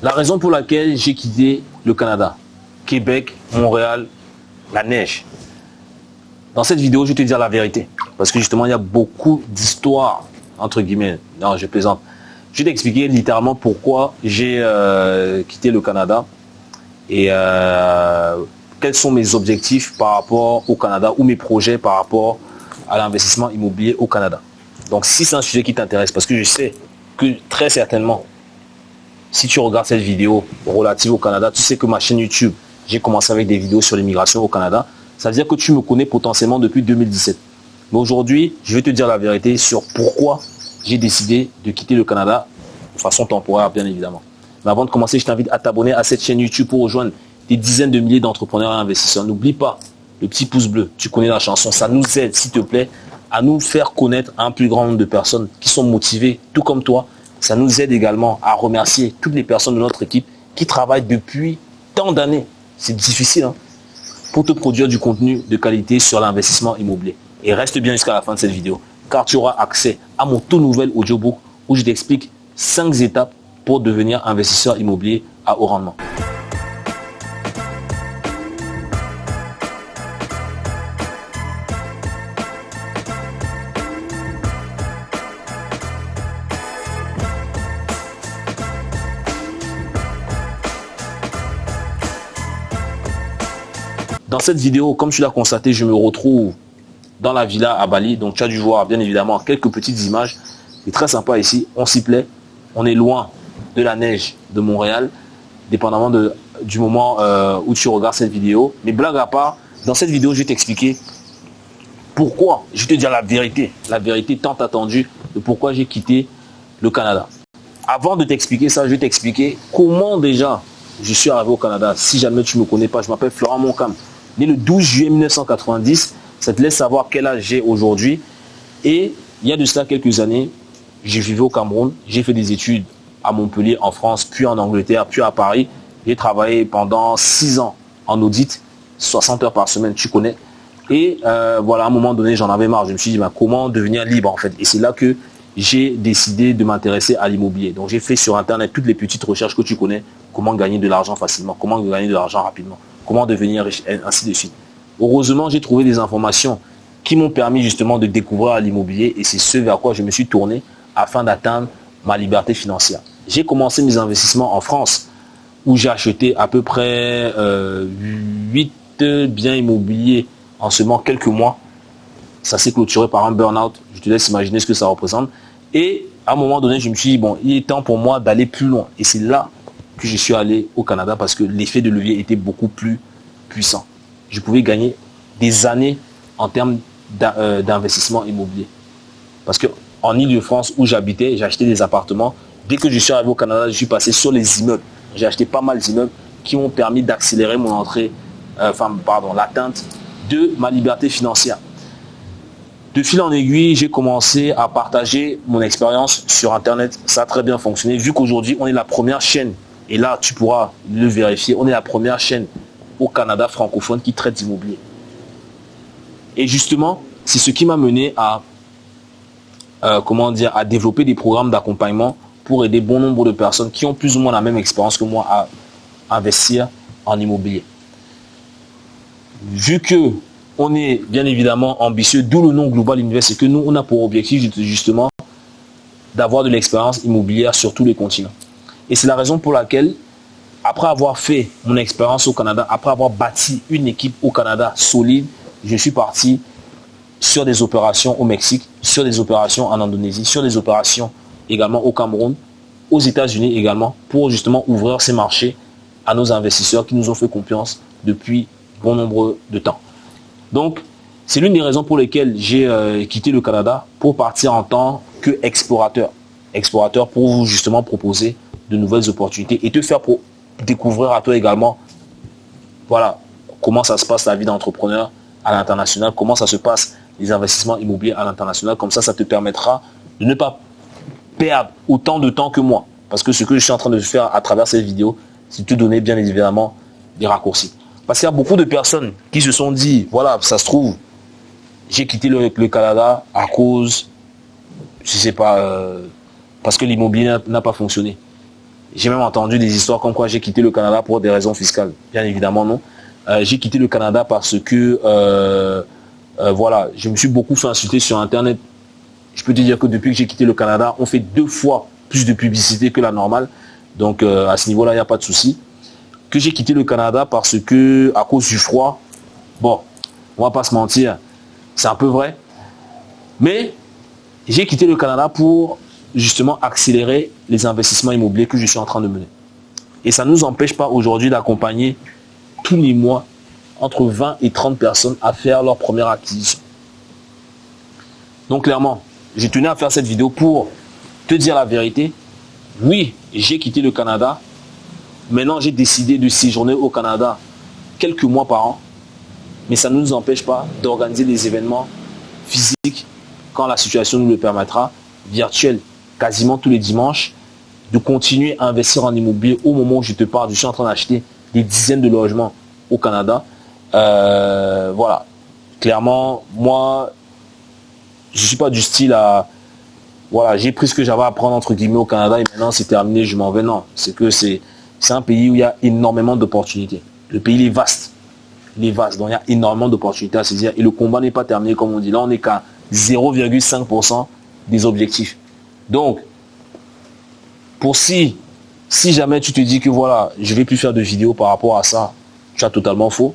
La raison pour laquelle j'ai quitté le Canada, Québec, Montréal, la neige. Dans cette vidéo, je vais te dire la vérité. Parce que justement, il y a beaucoup d'histoires, entre guillemets. Non, je plaisante. Je vais t'expliquer littéralement pourquoi j'ai euh, quitté le Canada et euh, quels sont mes objectifs par rapport au Canada ou mes projets par rapport à l'investissement immobilier au Canada. Donc si c'est un sujet qui t'intéresse, parce que je sais que très certainement, si tu regardes cette vidéo relative au Canada, tu sais que ma chaîne YouTube, j'ai commencé avec des vidéos sur l'immigration au Canada. Ça veut dire que tu me connais potentiellement depuis 2017. Mais aujourd'hui, je vais te dire la vérité sur pourquoi j'ai décidé de quitter le Canada de façon temporaire, bien évidemment. Mais avant de commencer, je t'invite à t'abonner à cette chaîne YouTube pour rejoindre des dizaines de milliers d'entrepreneurs et investisseurs. N'oublie pas le petit pouce bleu. Tu connais la chanson. Ça nous aide, s'il te plaît, à nous faire connaître un plus grand nombre de personnes qui sont motivées, tout comme toi. Ça nous aide également à remercier toutes les personnes de notre équipe qui travaillent depuis tant d'années. C'est difficile hein, pour te produire du contenu de qualité sur l'investissement immobilier. Et reste bien jusqu'à la fin de cette vidéo, car tu auras accès à mon tout nouvel audiobook où je t'explique 5 étapes pour devenir investisseur immobilier à haut rendement. Dans cette vidéo, comme tu l'as constaté, je me retrouve dans la villa à Bali. Donc tu as dû voir bien évidemment quelques petites images. C'est très sympa ici, on s'y plaît. On est loin de la neige de Montréal, dépendamment du moment euh, où tu regardes cette vidéo. Mais blague à part, dans cette vidéo, je vais t'expliquer pourquoi, je vais te dire la vérité, la vérité tant attendue de pourquoi j'ai quitté le Canada. Avant de t'expliquer ça, je vais t'expliquer comment déjà je suis arrivé au Canada. Si jamais tu ne me connais pas, je m'appelle Florent Moncam né le 12 juillet 1990. Ça te laisse savoir quel âge j'ai aujourd'hui. Et il y a de cela quelques années, j'ai vécu au Cameroun, j'ai fait des études à Montpellier, en France, puis en Angleterre, puis à Paris. J'ai travaillé pendant six ans en audit, 60 heures par semaine, tu connais. Et euh, voilà, à un moment donné, j'en avais marre. Je me suis dit, bah, comment devenir libre en fait? Et c'est là que j'ai décidé de m'intéresser à l'immobilier. Donc j'ai fait sur Internet toutes les petites recherches que tu connais, comment gagner de l'argent facilement, comment gagner de l'argent rapidement? Comment devenir riche, ainsi de suite. Heureusement, j'ai trouvé des informations qui m'ont permis justement de découvrir l'immobilier et c'est ce vers quoi je me suis tourné afin d'atteindre ma liberté financière. J'ai commencé mes investissements en France où j'ai acheté à peu près euh, 8 biens immobiliers en seulement quelques mois. Ça s'est clôturé par un burn-out. Je te laisse imaginer ce que ça représente. Et à un moment donné, je me suis dit, bon, il est temps pour moi d'aller plus loin. Et c'est là que je suis allé au Canada parce que l'effet de levier était beaucoup plus puissant. Je pouvais gagner des années en termes euh, d'investissement immobilier. Parce que en Ile-de-France où j'habitais, acheté des appartements. Dès que je suis arrivé au Canada, je suis passé sur les immeubles. J'ai acheté pas mal d'immeubles qui m'ont permis d'accélérer mon entrée, euh, enfin, pardon, l'atteinte de ma liberté financière. De fil en aiguille, j'ai commencé à partager mon expérience sur Internet. Ça a très bien fonctionné, vu qu'aujourd'hui, on est la première chaîne et là, tu pourras le vérifier. On est la première chaîne au Canada francophone qui traite d'immobilier. Et justement, c'est ce qui m'a mené à, euh, comment dire, à développer des programmes d'accompagnement pour aider bon nombre de personnes qui ont plus ou moins la même expérience que moi à investir en immobilier. Vu que on est bien évidemment ambitieux, d'où le nom Global Invest, c'est que nous, on a pour objectif justement d'avoir de l'expérience immobilière sur tous les continents. Et c'est la raison pour laquelle, après avoir fait mon expérience au Canada, après avoir bâti une équipe au Canada solide, je suis parti sur des opérations au Mexique, sur des opérations en Indonésie, sur des opérations également au Cameroun, aux États-Unis également, pour justement ouvrir ces marchés à nos investisseurs qui nous ont fait confiance depuis bon nombre de temps. Donc, c'est l'une des raisons pour lesquelles j'ai euh, quitté le Canada pour partir en tant qu'explorateur. Explorateur pour vous justement proposer de nouvelles opportunités et te faire pour découvrir à toi également, voilà, comment ça se passe la vie d'entrepreneur à l'international, comment ça se passe les investissements immobiliers à l'international. Comme ça, ça te permettra de ne pas perdre autant de temps que moi. Parce que ce que je suis en train de faire à travers cette vidéo, c'est te donner bien évidemment des raccourcis. Parce qu'il y a beaucoup de personnes qui se sont dit, voilà, ça se trouve, j'ai quitté le, Canada à cause, je sais pas, euh, parce que l'immobilier n'a pas fonctionné. J'ai même entendu des histoires comme quoi j'ai quitté le Canada pour des raisons fiscales. Bien évidemment, non. Euh, j'ai quitté le Canada parce que, euh, euh, voilà, je me suis beaucoup fait insulter sur Internet. Je peux te dire que depuis que j'ai quitté le Canada, on fait deux fois plus de publicité que la normale. Donc, à ce niveau-là, il n'y a pas de souci. Que j'ai quitté le Canada parce que, à cause du froid, bon, on va pas se mentir, c'est un peu vrai. Mais j'ai quitté le Canada pour justement accélérer les investissements immobiliers que je suis en train de mener. Et ça ne nous empêche pas aujourd'hui d'accompagner tous les mois entre 20 et 30 personnes à faire leur première acquisition. Donc clairement, j'ai tenu à faire cette vidéo pour te dire la vérité. Oui, j'ai quitté le Canada. Maintenant, j'ai décidé de séjourner au Canada quelques mois par an. Mais ça ne nous empêche pas d'organiser des événements physiques quand la situation nous le permettra, virtuels quasiment tous les dimanches, de continuer à investir en immobilier au moment où je te parle. Je suis en train d'acheter des dizaines de logements au Canada. Euh, voilà. Clairement, moi, je ne suis pas du style à... Voilà, j'ai pris ce que j'avais à prendre entre guillemets au Canada et maintenant c'est terminé, je m'en vais. Non, c'est que c'est un pays où il y a énormément d'opportunités. Le pays est vaste. Il est vaste, donc il y a énormément d'opportunités à saisir. Et le combat n'est pas terminé, comme on dit. Là, on n'est qu'à 0,5% des objectifs. Donc, pour si, si jamais tu te dis que voilà, je vais plus faire de vidéos par rapport à ça, tu as totalement faux.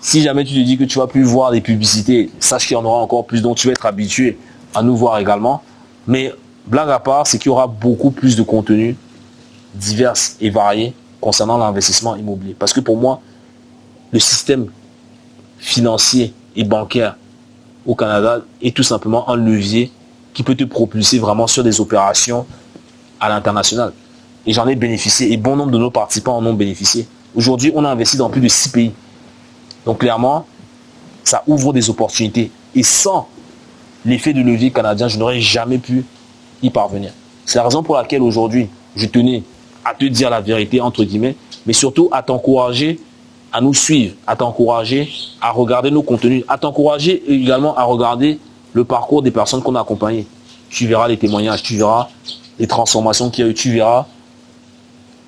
Si jamais tu te dis que tu vas plus voir des publicités, sache qu'il y en aura encore plus, donc tu vas être habitué à nous voir également. Mais blague à part, c'est qu'il y aura beaucoup plus de contenu divers et variés concernant l'investissement immobilier. Parce que pour moi, le système financier et bancaire au Canada est tout simplement un levier qui peut te propulser vraiment sur des opérations à l'international. Et j'en ai bénéficié, et bon nombre de nos participants en ont bénéficié. Aujourd'hui, on a investi dans plus de six pays. Donc clairement, ça ouvre des opportunités. Et sans l'effet de levier canadien, je n'aurais jamais pu y parvenir. C'est la raison pour laquelle aujourd'hui, je tenais à te dire la vérité, entre guillemets, mais surtout à t'encourager à nous suivre, à t'encourager à regarder nos contenus, à t'encourager également à regarder le parcours des personnes qu'on a accompagnées. Tu verras les témoignages, tu verras les transformations qu'il y a eu, tu verras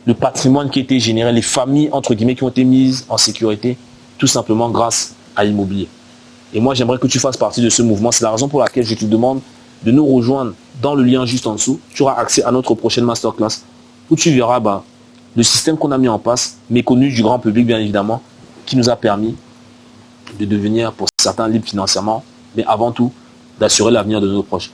le patrimoine qui a été généré, les familles, entre guillemets, qui ont été mises en sécurité, tout simplement grâce à l'immobilier. Et moi, j'aimerais que tu fasses partie de ce mouvement. C'est la raison pour laquelle je te demande de nous rejoindre dans le lien juste en dessous. Tu auras accès à notre prochaine masterclass où tu verras bah, le système qu'on a mis en place, méconnu du grand public, bien évidemment, qui nous a permis de devenir, pour certains, libres financièrement, mais avant tout, d'assurer l'avenir de nos proches.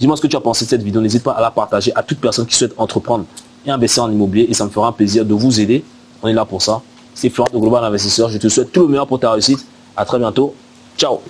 Dis-moi ce que tu as pensé de cette vidéo. N'hésite pas à la partager à toute personne qui souhaite entreprendre et investir en immobilier. Et ça me fera un plaisir de vous aider. On est là pour ça. C'est Florent de Global Investisseur. Je te souhaite tout le meilleur pour ta réussite. À très bientôt. Ciao